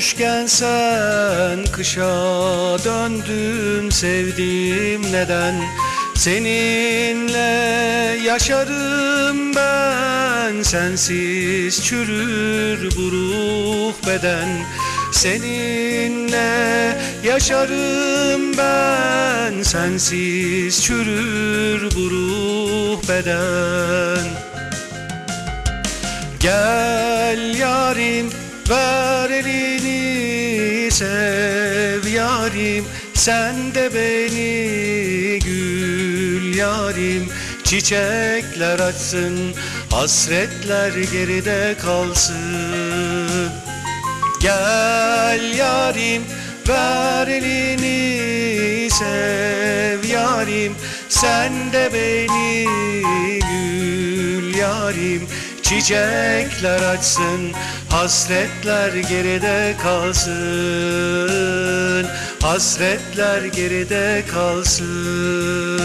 Olmuşken sen kışa döndün sevdiğim neden? Seninle yaşarım ben sensiz çürür bu ruh beden. Seninle yaşarım ben sensiz çürür bu ruh beden. Gel yarim ver elini sev yarim. Sen de beni gül yarim. Çiçekler açsın hasretler geride kalsın. Gel yarim ver elini sev yarim. Sen de beni gül yarim. Çiçekler açsın hasretler geride kalsın. Hasretler geride kalsın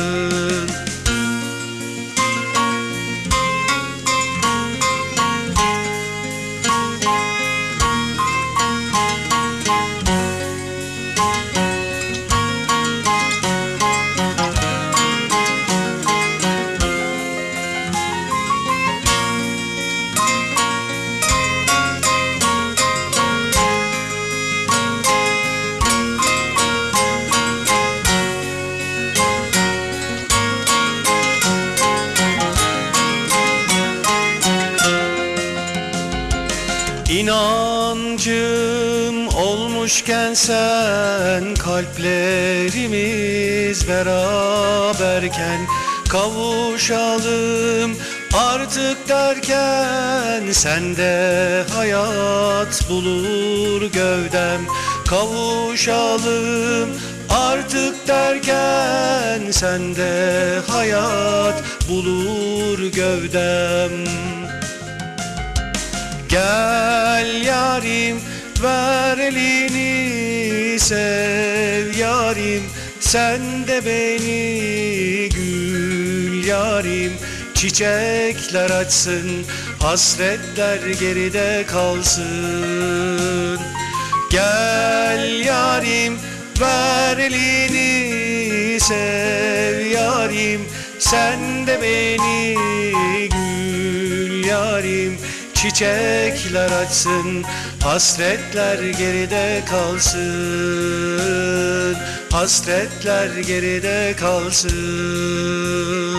İnancım olmuşken sen kalplerimiz beraberken kavuşalım artık derken sende hayat bulur gövdem. Kavuşalım artık derken sende hayat bulur gövdem ver elini sev yarim. Sen de beni gül yarim. Çiçekler açsın hasretler geride kalsın. Gel yarim ver elini sev yarim. Sen de beni gül yarim Çiçekler açsın Hasretler geride kalsın Hasretler geride kalsın